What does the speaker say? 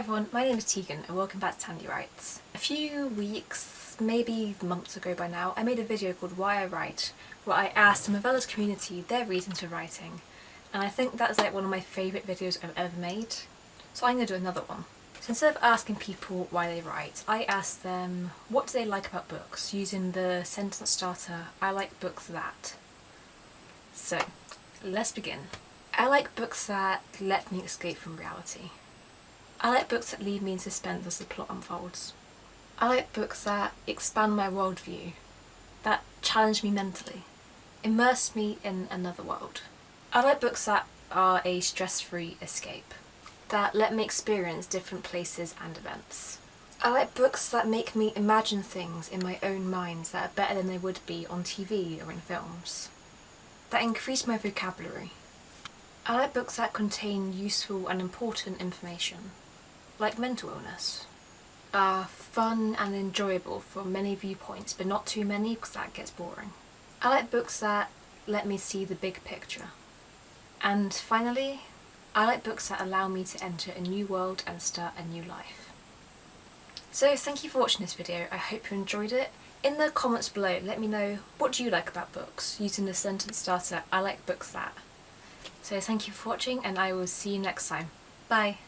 everyone, my name is Tegan and welcome back to Tandy Writes. A few weeks, maybe months ago by now, I made a video called Why I Write, where I asked the Movellas community their reasons for writing, and I think that's like one of my favourite videos I've ever made, so I'm going to do another one. So instead of asking people why they write, I asked them what do they like about books, using the sentence starter, I like books that. So, let's begin. I like books that let me escape from reality. I like books that leave me in suspense as the plot unfolds. I like books that expand my worldview, that challenge me mentally, immerse me in another world. I like books that are a stress-free escape, that let me experience different places and events. I like books that make me imagine things in my own mind that are better than they would be on TV or in films, that increase my vocabulary. I like books that contain useful and important information, like mental illness, are fun and enjoyable from many viewpoints but not too many because that gets boring. I like books that let me see the big picture. And finally, I like books that allow me to enter a new world and start a new life. So thank you for watching this video, I hope you enjoyed it. In the comments below let me know what do you like about books using the sentence starter I like books that. So thank you for watching and I will see you next time. Bye!